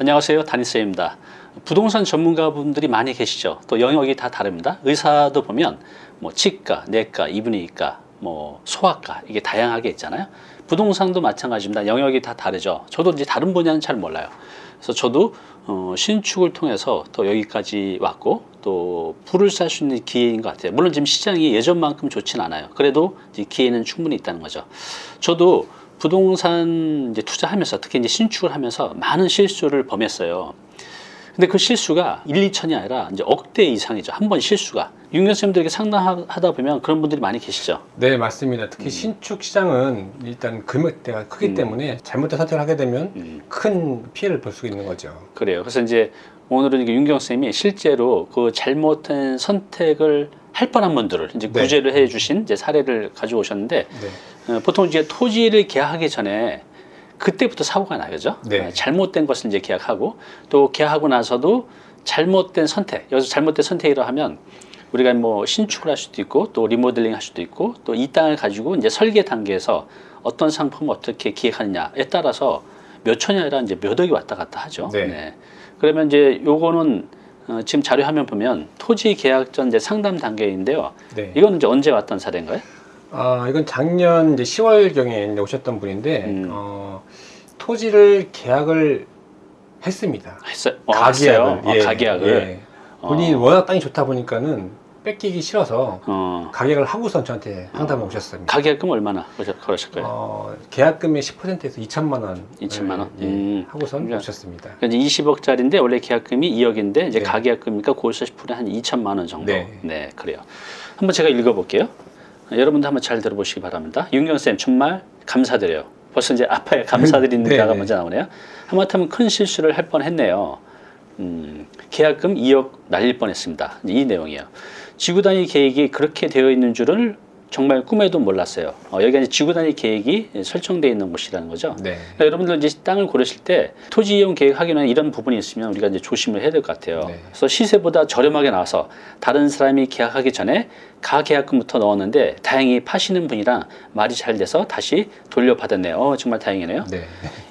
안녕하세요. 다니쌤입니다. 부동산 전문가분들이 많이 계시죠. 또 영역이 다 다릅니다. 의사도 보면 뭐 치과, 내과, 이분의과, 뭐 소아과 이게 다양하게 있잖아요. 부동산도 마찬가지입니다. 영역이 다 다르죠. 저도 이제 다른 분야는 잘 몰라요. 그래서 저도 어, 신축을 통해서 또 여기까지 왔고 또 불을 쌀 수 있는 기회인 것 같아요. 물론 지금 시장이 예전만큼 좋진 않아요. 그래도 기회는 충분히 있다는 거죠. 저도 부동산 이제 투자하면서 특히 이제 신축을 하면서 많은 실수를 범했어요. 근데 그 실수가 1, 2천이 아니라 이제 억대 이상이죠. 한 번 실수가. 윤경쌤들에게 상담하다 보면 그런 분들이 많이 계시죠. 네 맞습니다. 특히 신축 시장은 일단 금액대가 크기 음. 때문에 잘못된 선택을 하게 되면 음. 큰 피해를 볼 수 있는 거죠. 그래요. 그래서 이제 오늘은 이게 윤경쌤이 실제로 그 잘못된 선택을 할 뻔한 분들을 이제 네. 구제를 해 주신 이제 사례를 가지고 오셨는데 네. 어, 보통 이제 토지를 계약하기 전에 그때부터 사고가 나요, 그죠? 네. 어, 잘못된 것을 이제 계약하고 또 계약하고 나서도 잘못된 선택, 여기서 잘못된 선택이라 하면 우리가 뭐 신축을 할 수도 있고 또 리모델링 할 수도 있고 또 이 땅을 가지고 이제 설계 단계에서 어떤 상품을 어떻게 기획하느냐에 따라서 몇 천이 아니라 이제 몇 억이 왔다 갔다 하죠. 네. 그러면 이제 요거는 어, 지금 자료 화면 보면 토지 계약 전 이제 상담 단계인데요. 네. 이거는 이제 언제 왔던 사례인가요? 아 이건 작년 이제 10월경에 오셨던 분인데 음. 어, 토지를 계약을 했습니다. 했어요. 어, 가계약을. 했어요? 어, 가계약을. 예. 본인이 어. 워낙 땅이 좋다 보니까는 뺏기기 싫어서 어, 가계약을 하고선 저한테 상담을 오셨습니다. 가계약금 얼마나 걸으셨- 걸으셨어요? 어, 계약금의 10%에서 2천만 원. 2천만 원? 예, 음. 하고선 그러니까 오셨습니다. 그러니까 이제 20억짜리인데 원래 계약금이 2억인데 이제 네. 가계약금이니까 거기서 10%한 2천만 원 정도. 네. 네. 그래요. 한번 제가 읽어볼게요. 여러분도 한번 잘 들어보시기 바랍니다. 윤경 쌤 정말 감사드려요. 벌써 이제 아파요. 감사드리는 네, 자가 네. 먼저 나오네요. 하마터면 큰 실수를 할 뻔했네요. 음, 계약금 2억 날릴 뻔했습니다. 이 내용이에요. 지구 단위 계획이 그렇게 되어 있는 줄은 정말 꿈에도 몰랐어요. 어, 여기가 이제 지구 단위 계획이 설정되어 있는 곳이라는 거죠. 네. 그러니까 여러분들 이제 땅을 고르실 때 토지 이용 계획 하기 전에 이런 부분이 있으면 우리가 이제 조심을 해야 될 것 같아요. 네. 그래서 시세보다 저렴하게 나와서 다른 사람이 계약하기 전에 가계약금부터 넣었는데 다행히 파시는 분이랑 말이 잘 돼서 다시 돌려받았네요. 어, 정말 다행이네요. 네.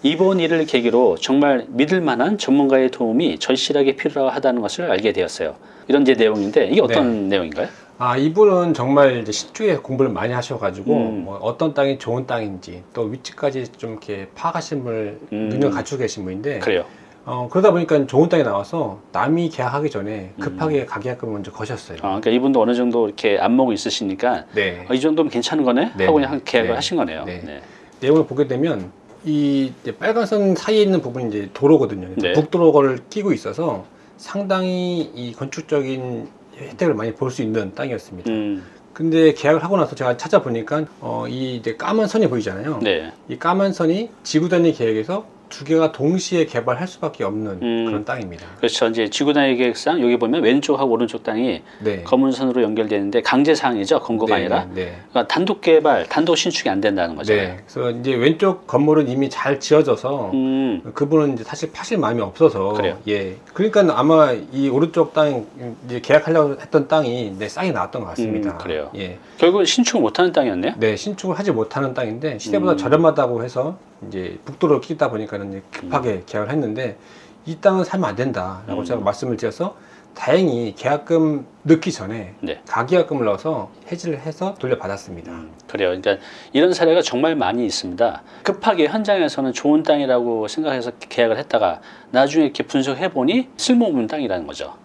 이번 일을 계기로 정말 믿을 만한 전문가의 도움이 절실하게 필요하다는 것을 알게 되었어요. 이런 이제 내용인데 이게 어떤 내용인가요? 아 이분은 정말 이제 신축에 공부를 많이 하셔가지고 음. 뭐 어떤 땅이 좋은 땅인지 또 위치까지 좀 이렇게 파악하신 분을 음. 능력 갖추고 계신 분인데 그래요. 어, 그러다 보니까 좋은 땅이 나와서 남이 계약하기 전에 음. 급하게 가계약금을 먼저 거셨어요. 아, 그러니까 이분도 어느 정도 이렇게 안목이 있으시니까 네. 어, 이 정도면 괜찮은 거네 네. 하고 그냥 계약을 네. 하신 거네요. 네. 네. 내용을 보게 되면 이 이제 빨간 선 사이에 있는 부분이 이제 도로거든요. 네. 북도로를 끼고 있어서 상당히 이 건축적인 혜택을 많이 볼 수 있는 땅이었습니다. 음, 근데 계약을 하고 나서 제가 찾아보니까 어, 이 이제 까만 선이 보이잖아요. 네. 이 까만 선이 지구 단위 계획에서 두 개가 동시에 개발할 수밖에 없는 음. 그런 땅입니다. 그렇죠. 이제 지구 단위 계획상 여기 보면 왼쪽하고 오른쪽 땅이 네. 검은 선으로 연결되는데 강제 사항이죠. 검거가 네, 아니라. 네. 그러니까 단독 개발, 단독 신축이 안 된다는 거죠. 네. 그래서 이제 왼쪽 건물은 이미 잘 지어져서 음, 그분은 이제 사실 파실 마음이 없어서 그래요. 예. 그러니까 아마 이 오른쪽 땅 이제 계약하려고 했던 땅이 네, 싸게 나왔던 것 같습니다. 음, 그래요. 예. 결국 신축을 못하는 땅이었네요. 네, 신축을 하지 못하는 땅인데 시세보다 음. 저렴하다고 해서 이제 북도로 끼다 보니까는 이제 급하게 계약을 했는데 이 땅은 사면 안 된다라고 음. 제가 말씀을 드려서 다행히 계약금 넣기 전에 네. 가계약금을 넣어서 해지를 해서 돌려받았습니다. 음, 그래요. 그러니까 이런 사례가 정말 많이 있습니다. 급하게 현장에서는 좋은 땅이라고 생각해서 계약을 했다가 나중에 이렇게 분석해 보니 쓸모없는 땅이라는 거죠.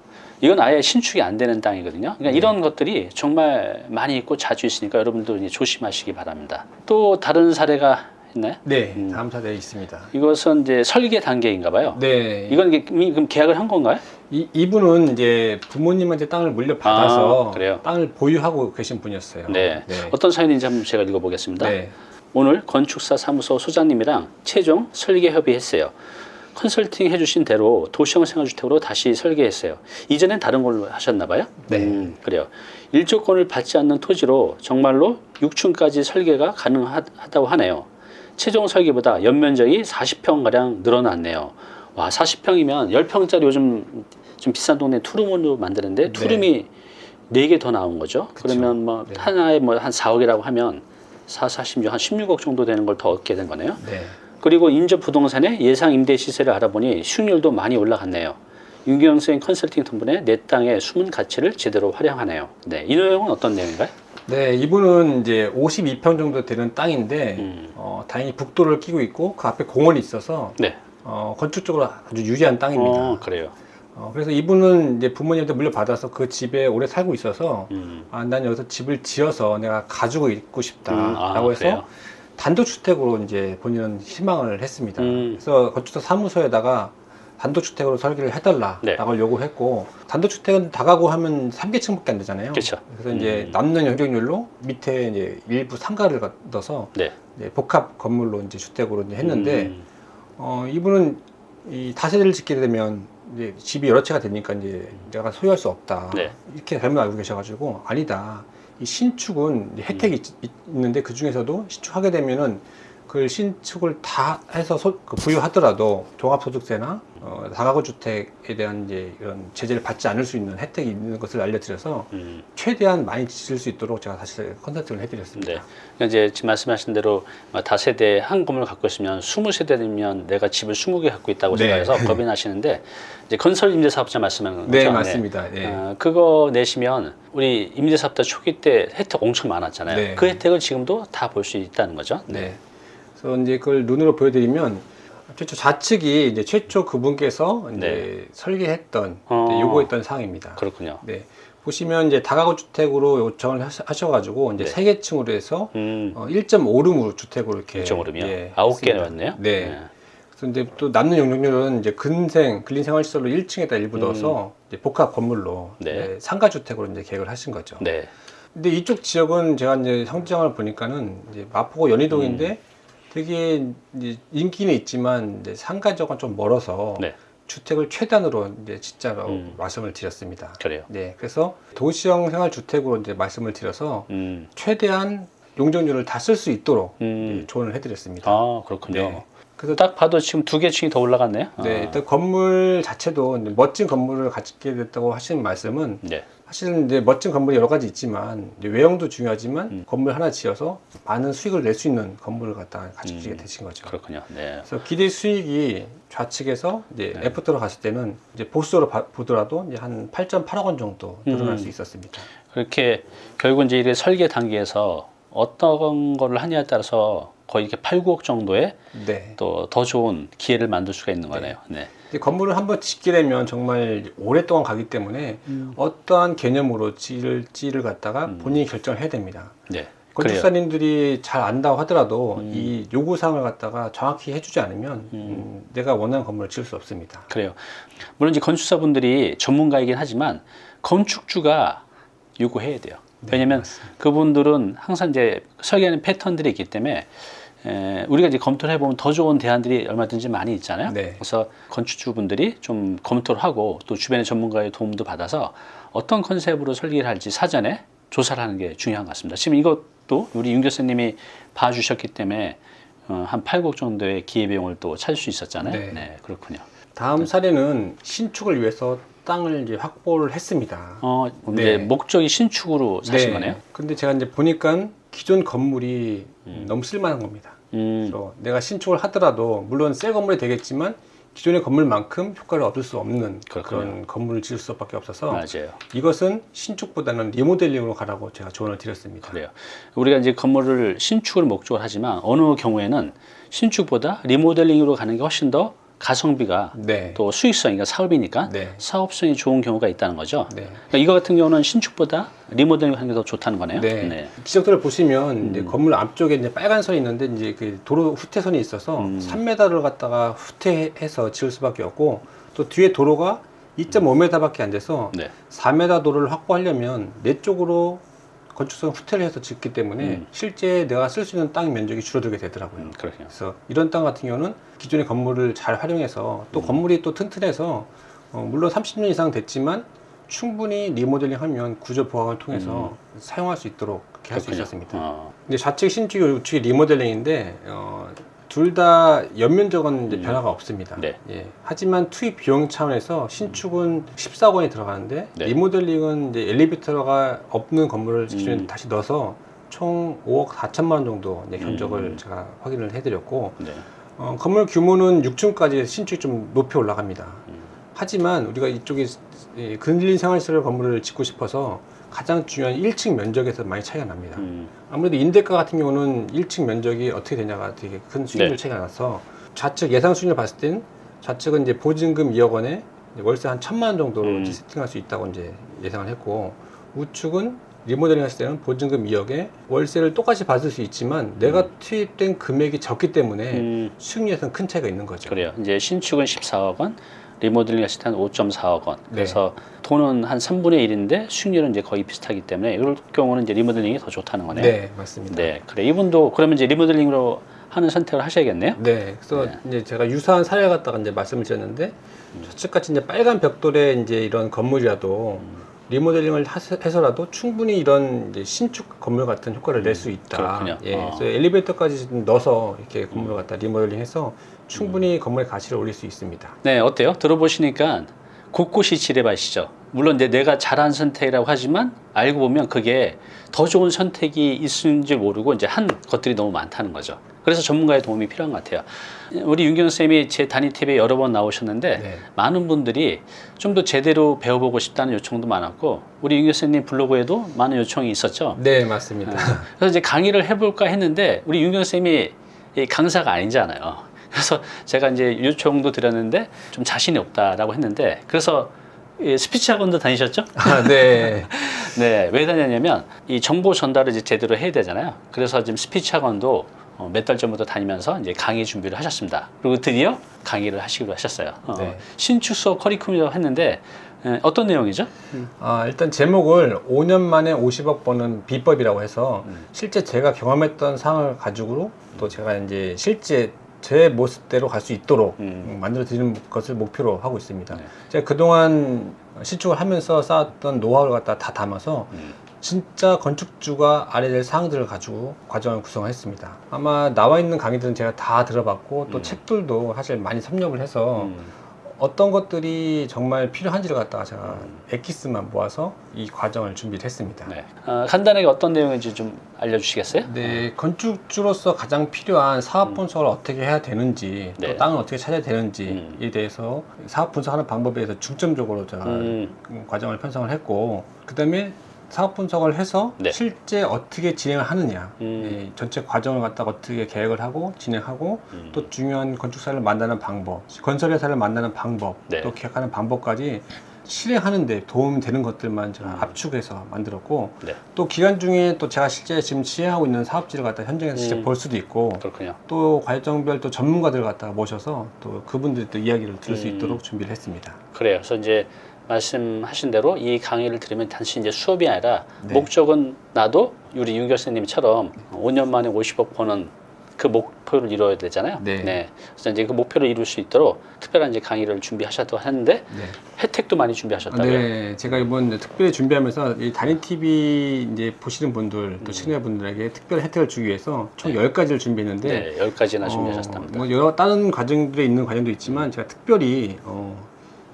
이건 아예 신축이 안 되는 땅이거든요. 그러니까 네. 이런 것들이 정말 많이 있고 자주 있으니까 여러분도 이제 조심하시기 바랍니다. 또 다른 사례가 있나요? 네, 음. 다음 사례 있습니다. 이것은 이제 설계 단계인가 봐요. 네, 이건 그럼 계약을 한 건가요? 이, 이분은 이제 부모님한테 땅을 물려받아서 아, 그래요? 땅을 보유하고 계신 분이었어요. 네. 네. 어떤 사연인지 한번 제가 읽어보겠습니다. 네. 오늘 건축사 사무소 소장님이랑 최종 설계 협의했어요. 컨설팅 해주신 대로 도시형 생활주택으로 다시 설계했어요. 이전엔 다른 걸로 하셨나 봐요? 네. 음, 그래요. 일조권을 받지 않는 토지로 정말로 6층까지 설계가 가능하다고 하네요. 최종 설계보다 연면적이 40평가량 늘어났네요. 와, 40평이면 10평짜리 요즘 좀 비싼 동네 투룸으로 만드는데 네. 투룸이 4개 더 나온 거죠. 그쵸. 그러면 뭐 네. 하나에 뭐 한 4억이라고 하면 4, 46, 한 16억 정도 되는 걸 더 얻게 된 거네요. 네. 그리고 인접 부동산의 예상 임대 시세를 알아보니 수익률도 많이 올라갔네요. 윤경 생 컨설팅 덕분에 내 땅의 숨은 가치를 제대로 활용하네요. 네, 이 내용은 어떤 내용인가요? 네, 이분은 이제 52평 정도 되는 땅인데 음. 어, 다행히 북도를 끼고 있고 그 앞에 공원이 있어서 네. 어, 건축적으로 아주 유리한 땅입니다. 어, 그래요. 어, 그래서 이분은 이제 부모님한테 물려받아서 그 집에 오래 살고 있어서 음. 아, 난 여기서 집을 지어서 내가 가지고 있고 음, 싶다라고 아, 해서 그래요? 단독주택으로 이제 본인은 희망을 했습니다. 음. 그래서 건축사 사무소에다가 단독주택으로 설계를 해달라라고 네. 요구했고 단독주택은 다가구 하면 3계층밖에 안 되잖아요. 그렇죠. 그래서 이제 음. 남는 영역률로 밑에 이제 일부 상가를 넣어서 네. 이제 복합 건물로 이제 주택으로 이제 했는데 음. 어, 이분은 이 다세대를 짓게 되면 이제 집이 여러 채가 되니까 이제 내가 소유할 수 없다. 네. 이렇게 잘못 알고 계셔가지고 아니다. 이 신축은 혜택이 있, 는데 그 중에서도 신축하게 되면은 그 신축을 다 해서 소- 그 부유하더라도 종합소득세나 어, 다가구 주택에 대한 이제 이런 제재를 받지 않을 수 있는 혜택이 있는 것을 알려드려서 음. 최대한 많이 지을 수 있도록 제가 다시 컨설팅을 해드렸습니다. 네. 그러니까 이제 지금 말씀하신 대로 다세대 한 건물 갖고 있으면 20세대면 내가 집을 20개 갖고 있다고 네. 생각해서 겁이 나시는데 이제 건설 임대사업자 말씀하는 거죠. 네, 맞습니다. 네. 어, 그거 내시면 우리 임대사업자 초기 때 혜택 엄청 많았잖아요. 네. 그 혜택을 지금도 다 볼 수 있다는 거죠. 네. 그래서 이제 그걸 눈으로 보여드리면 최초 좌측이 이제 최초 그분께서 이제 네. 설계했던 어. 요구했던 사항입니다. 그렇군요. 네. 보시면 이제 다가구 주택으로 요청을 하셔- 하셔가지고 이제 네. 세 개 층으로 해서 음. 어, 1.5룸으로 주택으로 이렇게 점 오름이요. 예, 아홉 개 했습니다. 넣었네요. 네. 그래서 이제 또 남는 용적률은 이제 근생 근린 생활 시설로 1층에다 일부 음. 넣어서 이제 복합 건물로 네. 이제 상가 주택으로 이제 계획을 하신 거죠. 네. 근데 이쪽 지역은 제가 이제 성장을 보니까는 이제 마포구 연희동인데 음. 되게 인기는 있지만 이제 상가적은 좀 멀어서 네. 주택을 최단으로 이제 진짜로 음. 말씀을 드렸습니다. 그래요. 네, 그래서 도시형 생활 주택으로 이제 말씀을 드려서 음. 최대한 용적률을 다 쓸 수 있도록 음. 예, 조언을 해드렸습니다. 아, 그렇군요. 네. 그래서 딱 봐도 지금 두 개 층이 더 올라갔네요. 네, 아. 일단 건물 자체도 멋진 건물을 갖게 됐다고 하시는 말씀은 네. 사실은 이제 멋진 건물이 여러 가지 있지만 외형도 중요하지만 음. 건물 하나 지어서 많은 수익을 낼 수 있는 건물을 갖다가 가지게 음. 되신 거죠. 그렇군요. 네. 그래서 기대 수익이 좌측에서 이제 네. after로 갔을 때는 이제 보수로 봐- 보더라도 이제 한 8.8억 원 정도 늘어날 음. 수 있었습니다. 그렇게 결국 이제 설계 단계에서 어떤 거를 하냐에 따라서 거의 이렇게 8, 9억 정도의 네. 또더 좋은 기회를 만들 수가 있는 거네요. 네. 이제 건물을 한번 짓게 되면 정말 오랫동안 가기 때문에 어떠한 개념으로 지을지를 갖다가 음. 본인이 결정을 해야 됩니다. 네. 건축사님들이 잘 안다고 하더라도 음. 이 요구사항을 갖다가 정확히 해주지 않으면 음, 내가 원하는 건물을 지을 수 없습니다. 그래요. 물론 이제 건축사분들이 전문가이긴 하지만 건축주가 요구해야 돼요. 왜냐면 맞습니다. 그분들은 항상 이제 설계하는 패턴들이 있기 때문에 에, 우리가 이제 검토를 해보면 더 좋은 대안들이 얼마든지 많이 있잖아요. 네. 그래서 건축주분들이 좀 검토를 하고 또 주변의 전문가의 도움도 받아서 어떤 컨셉으로 설계를 할지 사전에 조사를 하는 게 중요한 것 같습니다. 지금 이것도 우리 윤 교수님이 봐주셨기 때문에 어, 한 8억 정도의 기회비용을 또 찾을 수 있었잖아요. 네. 네, 그렇군요. 다음 사례는 신축을 위해서 땅을 이제 확보를 했습니다. 어, 이제 네. 목적이 신축으로 사신 네. 거네요. 근데 제가 이제 보니까 기존 건물이 너무 쓸만한 겁니다. 음, 그래서 내가 신축을 하더라도 물론 새 건물이 되겠지만 기존의 건물만큼 효과를 얻을 수 없는 그런 그렇군요. 건물을 지을 수밖에 없어서 맞아요. 이것은 신축보다는 리모델링으로 가라고 제가 조언을 드렸습니다. 그래요. 우리가 이제 건물을 신축을 목적으로 하지만 어느 경우에는 신축보다 리모델링으로 가는 게 훨씬 더 가성비가 네. 또 수익성이니까 사업이니까 네. 사업성이 좋은 경우가 있다는 거죠. 네. 그러니까 이거 같은 경우는 신축보다 리모델링 하는 게 더 좋다는 거네요. 네. 지적도를 보시면 음. 건물 앞쪽에 이제 빨간 선이 있는데 이제 그 도로 후퇴선이 있어서 음. 3m를 갖다가 후퇴해서 지을 수밖에 없고 또 뒤에 도로가 2.5m밖에 안 돼서 네. 4m 도로를 확보하려면 내 쪽으로 건축성 후퇴를 해서 짓기 때문에 음. 실제 내가 쓸 수 있는 땅 면적이 줄어들게 되더라고요. 음. 그래서 이런 땅 같은 경우는 기존의 건물을 잘 활용해서 또 음. 건물이 또 튼튼해서 어, 물론 30년 이상 됐지만 충분히 리모델링 하면 구조 보강을 통해서 사용할 수 있도록 그렇게 할수 음. 있었습니다. 어, 이제 좌측 신축이 우측이 리모델링인데 어, 둘 다 연면적은 이제 음. 변화가 없습니다. 네. 예. 하지만 투입 비용 차원에서 신축은 14억 원이 들어가는데 네. 리모델링은 이제 엘리베이터가 없는 건물을 기존에 음. 다시 넣어서 총 5억 4천만 원 정도 이제 견적을 음. 제가 확인을 해드렸고 네. 어, 건물 규모는 6층까지 신축이 좀 높이 올라갑니다. 음. 하지만 우리가 이쪽에 이 근린 생활시설 건물을 짓고 싶어서 가장 중요한 1층 면적에서 많이 차이가 납니다. 음, 아무래도 임대가 같은 경우는 1층 면적이 어떻게 되냐가 되게 큰 수익률 네. 차이가 나서 좌측 예상 수익률 봤을 땐 좌측은 이제 보증금 2억 원에 월세 한 천만 원 정도로 음. 세팅할 수 있다고 이제 예상을 했고 우측은 리모델링 했을 때는 보증금 2억에 월세를 똑같이 받을 수 있지만 내가 투입된 금액이 적기 때문에 음, 수익률에서는 큰 차이가 있는 거죠. 그래요. 이제 신축은 14억 원, 리모델링 했을 때는 5.4억 원. 네. 그래서 돈은 한 3분의 1인데 수익률은 이제 거의 비슷하기 때문에 이럴 경우는 이제 리모델링이 더 좋다는 거네요. 네, 맞습니다. 네, 그래. 이분도 그러면 이제 리모델링으로 하는 선택을 하셔야겠네요. 네, 그래서 네. 이제 제가 유사한 사례 갖다가 이제 말씀을 드렸는데 음. 저쪽같이 이제 빨간 벽돌에 이제 이런 건물이라도 음. 리모델링을 해서라도 충분히 이런 신축 건물 같은 효과를 낼 수 있다. 음, 그렇군요. 예, 어. 그래서 엘리베이터까지 좀 넣어서 이렇게 건물을 갖다 리모델링해서 음. 충분히 건물의 가치를 올릴 수 있습니다. 네, 어때요? 들어보시니까 곳곳이 지뢰밭이죠. 물론 이제 내가 잘한 선택이라고 하지만 알고 보면 그게 더 좋은 선택이 줄 모르고 이제 한 것들이 너무 많다는 거죠. 그래서 전문가의 도움이 필요한 것 같아요. 우리 윤경 쌤이 제 단위 팁에 여러 번 나오셨는데 네. 많은 분들이 좀 더 제대로 배워보고 싶다는 요청도 많았고 우리 윤경 쌤님 블로그에도 많은 요청이 있었죠. 네, 맞습니다. 그래서 이제 강의를 해볼까 했는데 우리 윤경 쌤이 이 강사가 아니잖아요. 그래서 제가 이제 요청도 드렸는데 좀 자신이 없다라고 했는데 그래서 이 스피치 학원도 다니셨죠? 아, 네. 네, 왜 다녔냐면 이 정보 전달을 이제 제대로 해야 되잖아요. 그래서 지금 스피치 학원도 어, 몇 달 전부터 다니면서 이제 강의 준비를 하셨습니다. 그리고 드디어 강의를 하시기로 하셨어요. 어, 네. 신축 수업 커리큘이라고 했는데 에, 어떤 내용이죠? 아, 일단 제목을 5년 만에 50억 버는 비법이라고 해서 음. 실제 제가 경험했던 상황을 가지고 또 제가 이제 실제 제 모습대로 갈 수 있도록 음. 만들어 드리는 것을 목표로 하고 있습니다. 네. 제가 그동안 신축을 하면서 쌓았던 노하우를 갖다 다 담아서 음. 진짜 건축주가 알아야 될 사항들을 가지고 과정을 구성했습니다. 아마 나와 있는 강의들은 제가 다 들어봤고 또 음. 책들도 사실 많이 섭렵을 해서 음. 어떤 것들이 정말 필요한지를 갖다가 제가 음. 엑기스만 모아서 이 과정을 준비를 했습니다. 네. 어, 간단하게 어떤 내용인지 좀 알려주시겠어요? 네, 건축주로서 가장 필요한 사업 분석을 어떻게 해야 되는지 네. 또 땅을 어떻게 찾아야 되는지에 음. 대해서 사업 분석하는 방법에 대해서 중점적으로 제가 음. 음, 과정을 편성을 했고 그 다음에 사업 분석을 해서 네. 실제 어떻게 진행을 하느냐 음. 이 전체 과정을 갖다가 어떻게 계획을 하고 진행하고 음. 또 중요한 건축사를 만나는 방법 건설회사를 만나는 방법 네. 또 계획하는 방법까지 실행하는데 도움이 되는 것들만 제가 음. 압축해서 만들었고 네. 또 기간 중에 또 제가 실제 지금 시행하고 있는 사업지를 갖다 현장에서 직접 음. 볼 수도 있고 그렇군요. 또 과정별 또 전문가들 갖다가 모셔서 또 그분들이 또 이야기를 들을 수 음. 있도록 준비를 했습니다. 그래요. 그래서 이제 말씀하신 대로 이 강의를 들으면 단순히 이제 수업이 아니라 네. 목적은 나도 우리 윤 교수님처럼 5년 만에 50억 버는 그 목표를 이뤄야 되잖아요. 네. 그래서 이제 그 목표를 이룰 수 있도록 특별한 이제 강의를 준비하셨다고 하는데 네. 혜택도 많이 준비하셨다고요. 네, 제가 이번 특별히 준비하면서 이 단위 TV 이제 보시는 분들 음. 또 시청자분들에게 특별 혜택을 주기 위해서 총 10가지를 준비했는데 네, 열 가지나 어, 준비하셨답니다. 뭐 여러 다른 과정들에 있는 과정도 있지만 제가 특별히 어,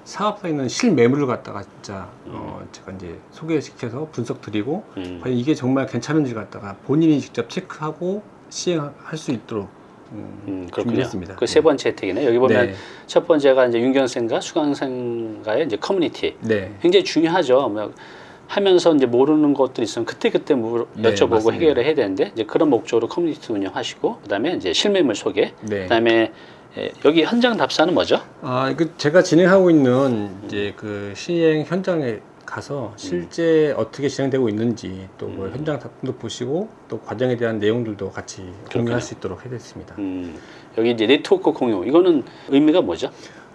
사업사에 있는 실매물을 갖다가 진짜 어, 제가 이제 소개시켜서 분석 드리고 음. 과연 이게 정말 괜찮은지 갖다가 본인이 직접 체크하고 시행할 수 있도록 음, 음, 그렇군요. 준비했습니다. 그 세 번째 혜택이네. 여기 보면 네. 첫 번째가 이제 윤경 쌤과 수강생과의 이제 커뮤니티. 네. 굉장히 중요하죠. 뭐 하면서 이제 모르는 것들이 있으면 그때 그때 물 네, 여쭤보고 맞습니다. 해결을 해야 되는데 이제 그런 목적으로 커뮤니티 운영하시고 그다음에 이제 실매물 소개, 네. 그다음에 에, 여기 현장 답사는 뭐죠? 아, 그 제가 진행하고 있는 이제 그 시행 현장에 가서 실제 어떻게 진행되고 있는지 또그 음. 현장 작품도 보시고 또 과정에 대한 내용들도 같이 공유할 수 있도록 해드렸습니다. 음, 여기 이제 네트워크 공유 이거는 의미가 뭐죠?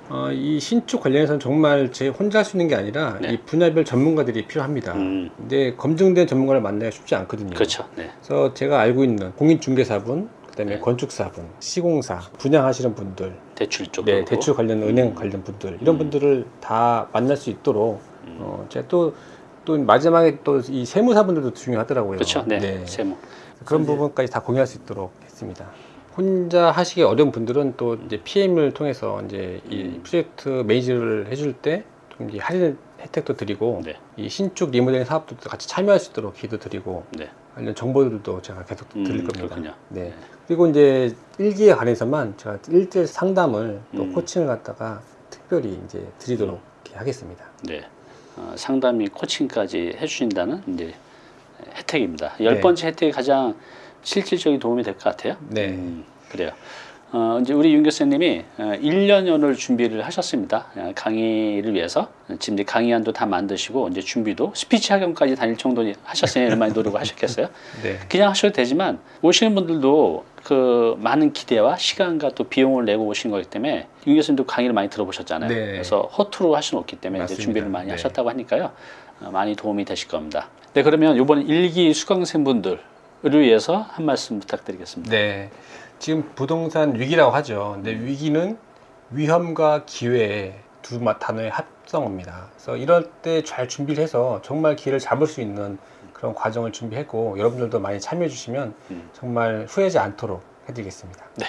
어, 이 신축 관련해서는 정말 제 혼자 할 수 있는 게 아니라 네. 이 분야별 전문가들이 필요합니다. 음, 근데 검증된 전문가를 만나기가 쉽지 않거든요. 그렇죠. 네. 그래서 제가 알고 있는 공인중개사분, 그다음에 네. 건축사분, 시공사, 분양하시는 분들, 대출 쪽. 네, 대출 관련 은행 관련 분들 이런 음. 분들을 다 만날 수 있도록 음. 어, 제가 또, 또 마지막에 또 이 세무사분들도 중요하더라고요. 그렇죠. 네. 세무. 그런 이제- 부분까지 다 공유할 수 있도록 했습니다. 혼자 하시기 어려운 분들은 또 이제 PM을 통해서 이제 이 음. 프로젝트 매니저를 해줄 때 좀 이제 할인해 혜택도 드리고 네. 이 신축 리모델링 사업도 같이 참여할 수 있도록 기도 드리고 네. 관련 정보들도 제가 계속 음, 드릴 겁니다. 그렇군요. 네. 그리고 이제 일기에 한해서만 제가 일대일 상담을 또 음. 코칭을 갖다가 특별히 이제 드리도록 이렇게 하겠습니다. 네. 어, 상담이 코칭까지 해주신다는 이제 혜택입니다. 열 네. 번째 혜택이 가장 실질적인 도움이 될 것 같아요. 네. 음, 그래요. 어, 이제 우리 윤 교수님이 어, 1년여를 준비를 하셨습니다. 어, 강의를 위해서. 지금 이제 강의안도 다 만드시고, 이제 준비도 스피치 학원까지 다닐 정도 하셨으니 얼마나 노력을 하셨겠어요? 네. 그냥 하셔도 되지만, 오시는 분들도 그 많은 기대와 시간과 또 비용을 내고 오신 거기 때문에, 윤 교수님도 강의를 많이 들어보셨잖아요. 네. 그래서 허투루 할 수는 없기 때문에 이제 맞습니다. 준비를 많이 네. 하셨다고 하니까요. 어, 많이 도움이 되실 겁니다. 네, 그러면 이번 일기 수강생분들을 위해서 한 말씀 부탁드리겠습니다. 네. 지금 부동산 위기라고 하죠. 근데 위기는 위험과 기회의 두 마- 단어의 합성어입니다. 그래서 이럴 때 잘 준비를 해서 정말 기회를 잡을 수 있는 그런 과정을 준비했고 여러분들도 많이 참여해 주시면 음. 정말 후회하지 않도록 해드리겠습니다. 네,